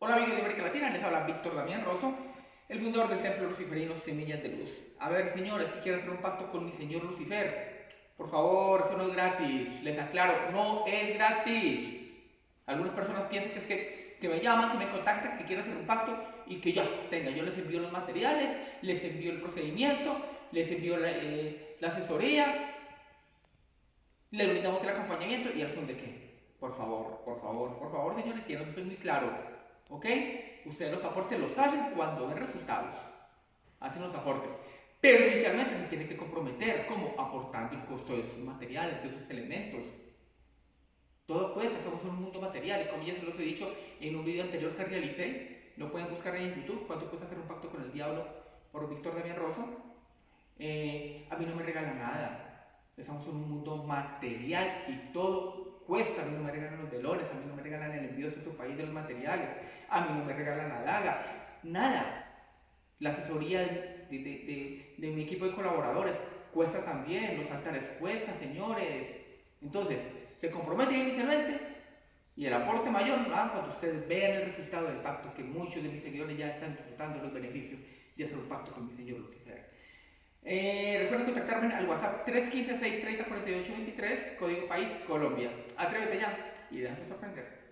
Hola amigos de América Latina, les habla Víctor Damián Rosso, el fundador del templo luciferino Semillas de Luz. A ver, señores, que quiero hacer un pacto con mi señor Lucifer. Por favor, eso no es gratis. Les aclaro, no es gratis. Algunas personas piensan que es que, que me llaman, que me contactan, que quieren hacer un pacto y que ya, tenga, yo les envío los materiales, les envío el procedimiento, les envío la, eh, asesoría, le brindamos el acompañamiento y al son de qué. Por favor, por favor, por favor, señores, ya no estoy muy claro. ¿Ok? Ustedes los aportes los hacen cuando ven resultados. Hacen los aportes. Pero inicialmente se tienen que comprometer, como aportando el costo de sus materiales, de sus elementos. Todo cuesta, estamos en un mundo material. Y como ya se los he dicho en un video anterior que realicé, lo pueden buscar ahí en YouTube, cuánto cuesta hacer un pacto con el diablo por Víctor Damián Rosso. Eh, a mí no me regala nada. Estamos en un mundo material y todo cuesta, a mí no me regalan los velones, a mí no me regalan de su país de los materiales, a mí no me regalan la daga, nada. La asesoría de, mi equipo de colaboradores cuesta también, los altares cuesta, señores. Entonces, se comprometen inicialmente y el aporte mayor ¿no? cuando ustedes vean el resultado del pacto, que muchos de mis seguidores ya están disfrutando los beneficios de hacer un pacto con mi señor Lucifer. Eh, recuerden contactarme al WhatsApp 315-630-4823, código país Colombia. Atrévete ya y déjate sorprender.